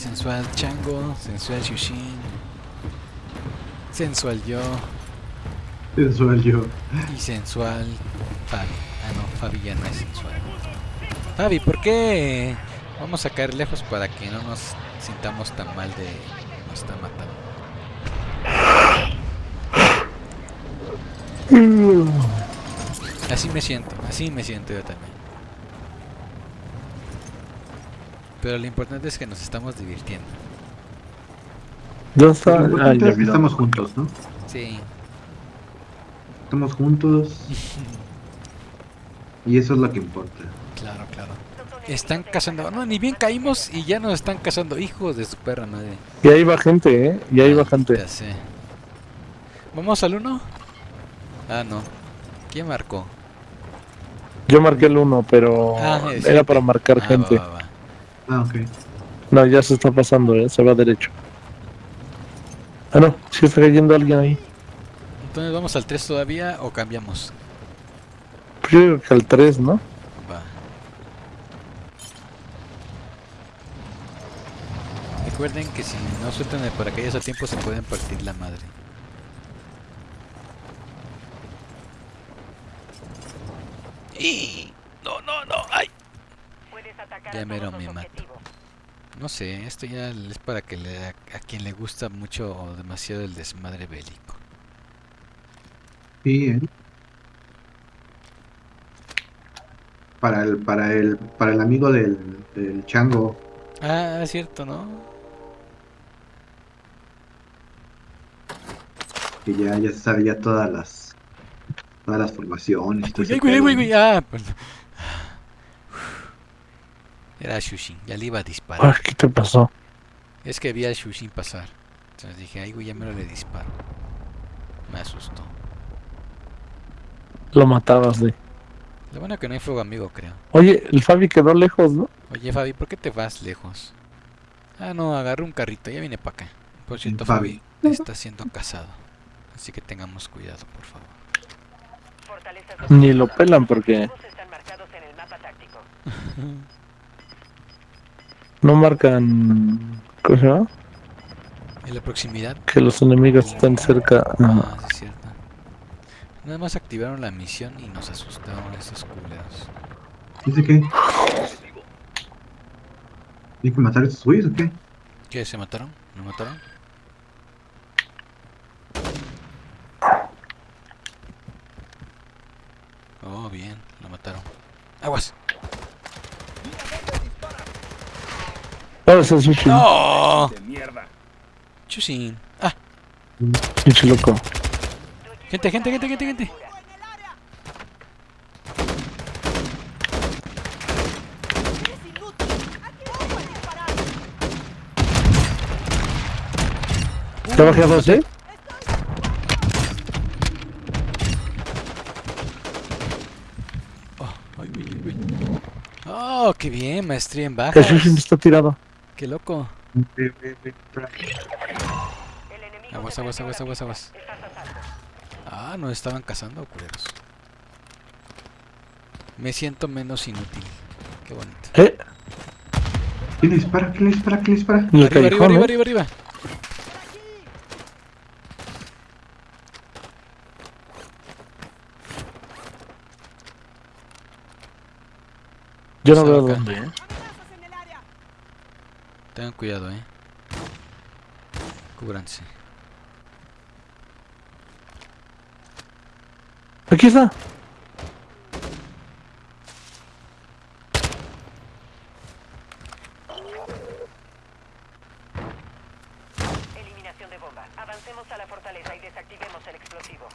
Sensual Chango, sensual Shushin, sensual yo Sensual yo. y sensual Fabi. Ah, no, Fabi ya no es sensual. Fabi, ¿por qué vamos a caer lejos para que no nos sintamos tan mal de que nos están matando? Así me siento, así me siento yo también. Pero lo importante es que nos estamos divirtiendo. ¿Dónde está? Lo importante ya es que vi. estamos juntos, ¿no? Sí, Estamos juntos. Y eso es lo que importa. claro, claro. Están cazando. No, ni bien caímos y ya nos están cazando. Hijos de su perra madre. Y ahí va gente, ¿eh? Y ahí va gente. Ya sé. ¿Vamos al 1? Ah, no. ¿Quién marcó? Yo marqué el 1, pero Ah, era para marcar Ah, gente. va, va, va. Ah, ok. No, ya se está pasando, ¿eh? Se va derecho. Ah, no, sí está cayendo alguien ahí. Entonces, ¿vamos al 3 todavía o cambiamos? Pues yo digo que al 3, ¿no? Va. Recuerden que si no sueltan el paracaídas a tiempo se pueden partir la madre. ¡Y! No, no, no, ay. Ya mero me mato. No sé, esto ya es para que le, a, a quien le gusta mucho o demasiado el desmadre bélico. Sí, ¿eh? Para el, para el, para el amigo del, del chango. Ah, es cierto, ¿no? Que ya, ya sabe ya todas las todas las formaciones. Ay, güey, güey, ah, pues- Era Shushin, ya le iba a disparar. Ah, ¿qué te pasó? Es que vi a Shushin pasar. Entonces dije, ay, güey, ya me lo le disparo. Me asustó. Lo matabas de. Lo bueno que no hay fuego amigo, creo. Oye, el Fabi quedó lejos, ¿no? Oye, Fabi, ¿por qué te vas lejos? Ah, no, agarré un carrito, ya viene para acá. Por cierto, Fabi. Fabi está siendo cazado. Así que tengamos cuidado, por favor. Ni lo pelan porque no marcan. ¿Cómo se llama? En la proximidad. Que los enemigos están cerca. Ah, sí, es cierto. Nada más activaron la misión y nos asustaron esos culeros. ¿Dice qué? ¿Hay que matar a estos güeyes o qué? ¿Qué? ¿Se mataron? ¿No mataron? Oh, bien, lo mataron. ¡Aguas! El sushi. ¡No! Chusin. ¡Ah! Pinche loco. Gente, gente, gente, gente, gente. ¿Te bajé a dos, eh? Oh, ay, ay. Oh, qué bien, maestría en El bajas. sushi está tirado. Qué loco. Aguas, aguas, aguas, aguas, aguas. Ah, nos estaban cazando, culeros. Me siento menos inútil. Qué bonito. ¿Eh? ¿Quién dispara? ¿Quién dispara? ¿Quién dispara? Arriba, arriba, arriba, arriba, arriba. Yo no veo dónde, ¿eh? Tengan cuidado, eh. Cúbranse. Aquí está. Eliminación de bomba. Avancemos a la fortaleza y desactivemos el explosivo.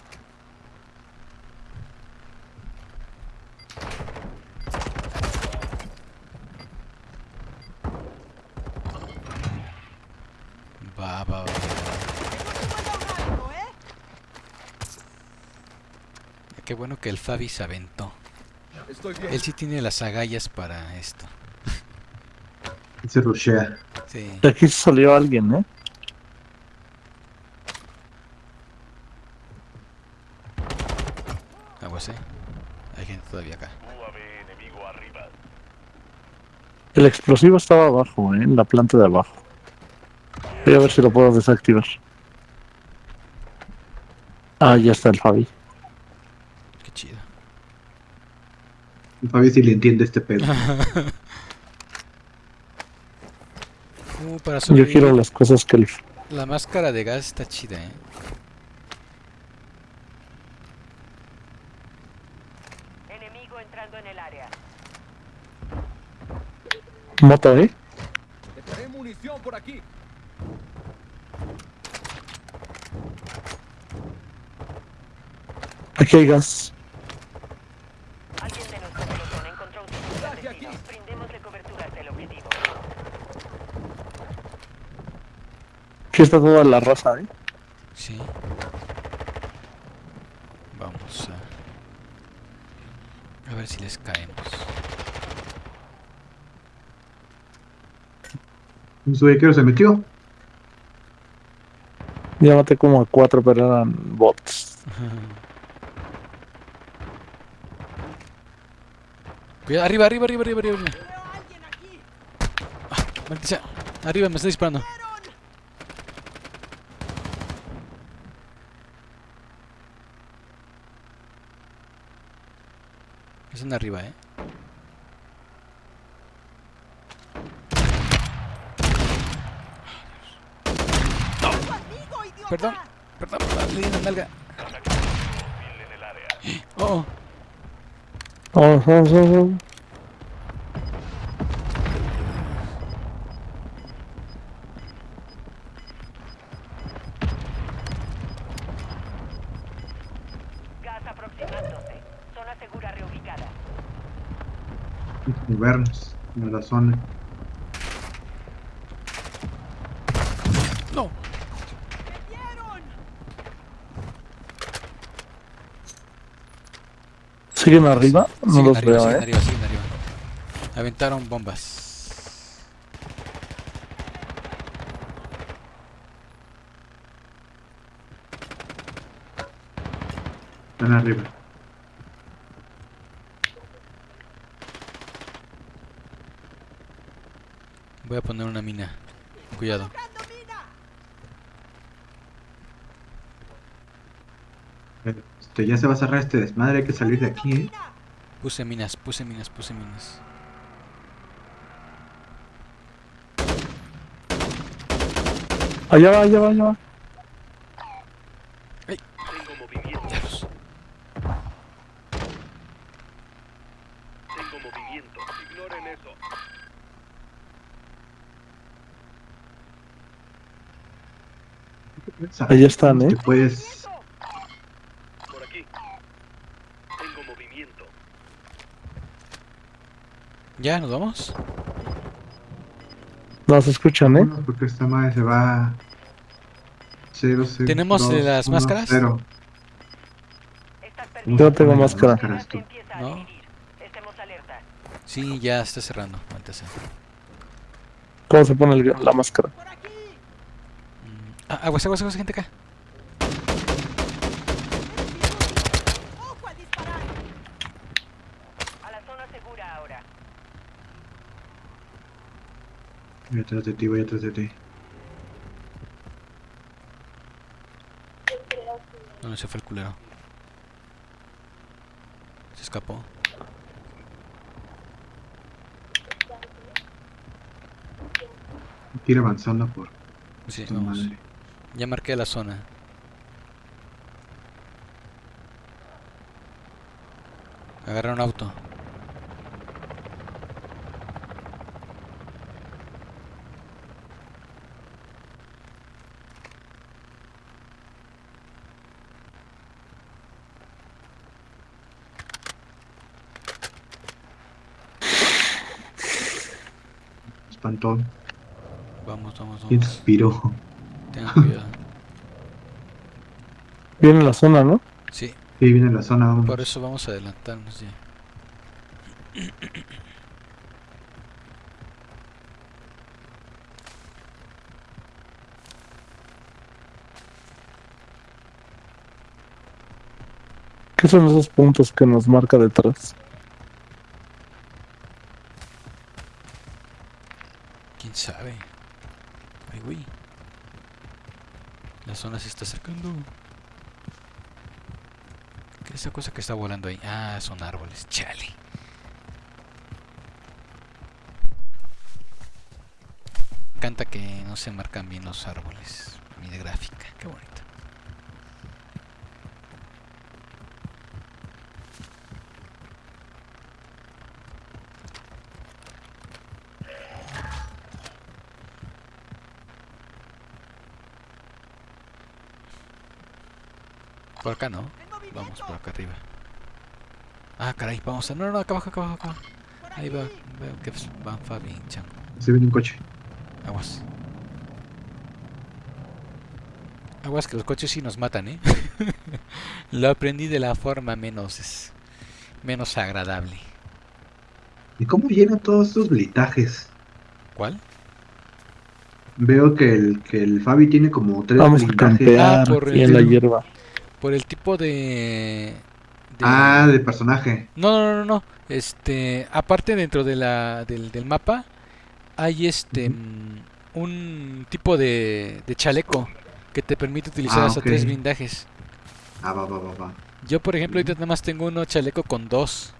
Va, va, va. Qué bueno que el Fabi se aventó. Él sí tiene las agallas para esto. Se rushea. Sí. De aquí salió alguien, ¿eh? Aguas, eh. Hay gente todavía acá. El explosivo estaba abajo, ¿eh? En la planta de abajo. Voy a ver si lo puedo desactivar. Ah, ya está el Fabi. Qué chido. Fabi si le entiende este pedo. Uh, para Yo quiero las cosas que el... la máscara de gas está chida, eh. Enemigo entrando en el área. Moto, ¿eh? Dejaré munición por aquí. Aquí hay gas. Alguien de nuestro pelotón encontró un sitio Traje clandestino. aquí. Brindémosle cobertura hasta el objetivo. Aquí está toda la raza, ¿eh? Sí. Vamos a... A ver si les caemos. Un subequero se metió. Ya maté como a cuatro, pero eran bots. Cuidado, arriba, arriba, arriba, arriba, arriba. Ah, maldita. Arriba, me está disparando. Están arriba, eh. Perdón, perdón, le di la nalga. Oh. Oh, oh, oh, oh. Gas aproximándose. Zona segura reubicada. Movernos a la zona. No. ¿Siguen arriba? No Siguen los arriba, veo, siguen ¿eh? arriba, siguen arriba. Aventaron bombas. Están arriba. Voy a poner una mina. Cuidado. Este, ya se va a cerrar este desmadre, hay que salir de aquí, ¿eh? Puse minas, puse minas, puse minas. Allá va, allá va, allá va. Tengo movimiento. Diablos. Tengo movimiento. Ignoren eso. Ahí están, ¿eh? Que puedes... Por aquí. Tengo movimiento. ¿Ya? ¿Nos vamos? No se escuchan, ¿eh? Porque esta madre se va... Cero, cero, ¿Tenemos, dos, eh, las uno, máscaras? cero. Estás Yo perdiendo. no tengo máscara. ¿No? Sí, ya está cerrando. ¿Cómo se pone el- la máscara? Aguas, aguas, aguas, gente acá. A la zona segura ahora. Voy atrás de ti, voy atrás de ti. ¿Dónde se fue el culero? Se escapó. Ir avanzando por Sí, esta vamos. madre. Ya marqué la zona. Agarra un auto. Espantón. Vamos, vamos, ¿Quién vamos. Tengan cuidado. Viene la zona, ¿no? Sí, Sí, viene la zona, vamos. por eso vamos a adelantarnos ya. ¿Qué son esos puntos que nos marca detrás? ¿Quién sabe? Ay, güey. La zona se está acercando. ¿Qué es esa cosa que está volando ahí? Ah, son árboles. Chale. Canta que no se marcan bien los árboles. Mi de gráfica. Qué bonito. Por acá no. Vamos por acá arriba. Ah, caray, vamos a... No, no, no, acá abajo, acá abajo, acá abajo. Ahí va, veo que van Fabi y Chango. Se viene un coche. Aguas. Aguas que los coches sí nos matan, ¿eh? Lo aprendí de la forma menos... es- menos agradable. ¿Y cómo llenan todos estos blitajes? ¿Cuál? Veo que el, que el Fabi tiene como tres Vamos a blindajes. campear Ah, por el- en la hierba. Por el tipo de... de- Ah, de personaje. No, no, no, no. Este, aparte dentro de la, del, del mapa hay este mm, un tipo de, de chaleco que te permite utilizar Ah, hasta tres blindajes. Ah, va, va, va, va. Yo, por ejemplo, ahorita nada más tengo uno chaleco con dos,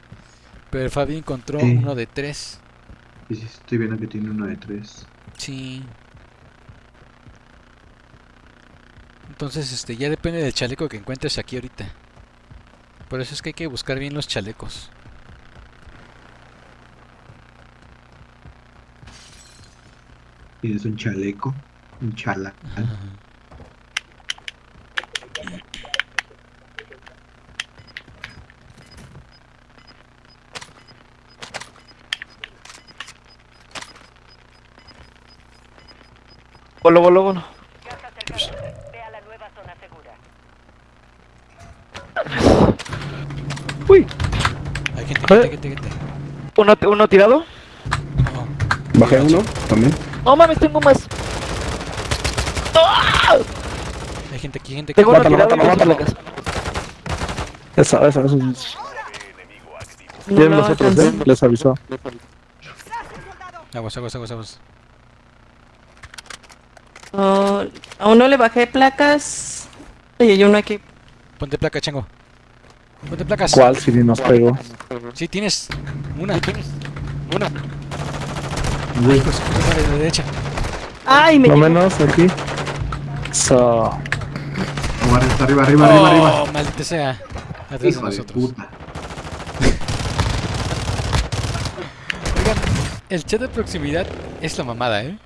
pero Fabi encontró Sí. uno de tres. Estoy viendo que tiene uno de tres. Sí. Entonces, este, ya depende del chaleco que encuentres aquí ahorita. Por eso es que hay que buscar bien los chalecos. Tienes un chaleco, un chala. Bolo, bolo, bolo. Gas acercándose. Ve a la nueva zona segura. Uy, Uno, uno tirado. No. Bajé uno también. No mames, tengo más. Hay gente aquí, gente aquí. Tengo uno Mátalo, tirado. mátalo, mátalo. placas. Esa, esa, esa. Bien, No, nosotros, alcancé. ¿eh? Les avisó. Aguas, aguas, aguas, aguas. Oh, a uno le bajé placas. Y hay uno aquí. Ponte placa, chango. Ponte placas. ¿Cuál si nos pegó? Sí, tienes una. Una. Ay, pues, una de la derecha. ¡Ay, me No llegó! menos aquí. So, arriba, arriba, arriba, arriba. Oh, maldita sea. Atrás de Hijo de nosotros. puta. Oigan, el chat de proximidad es la mamada, ¿eh?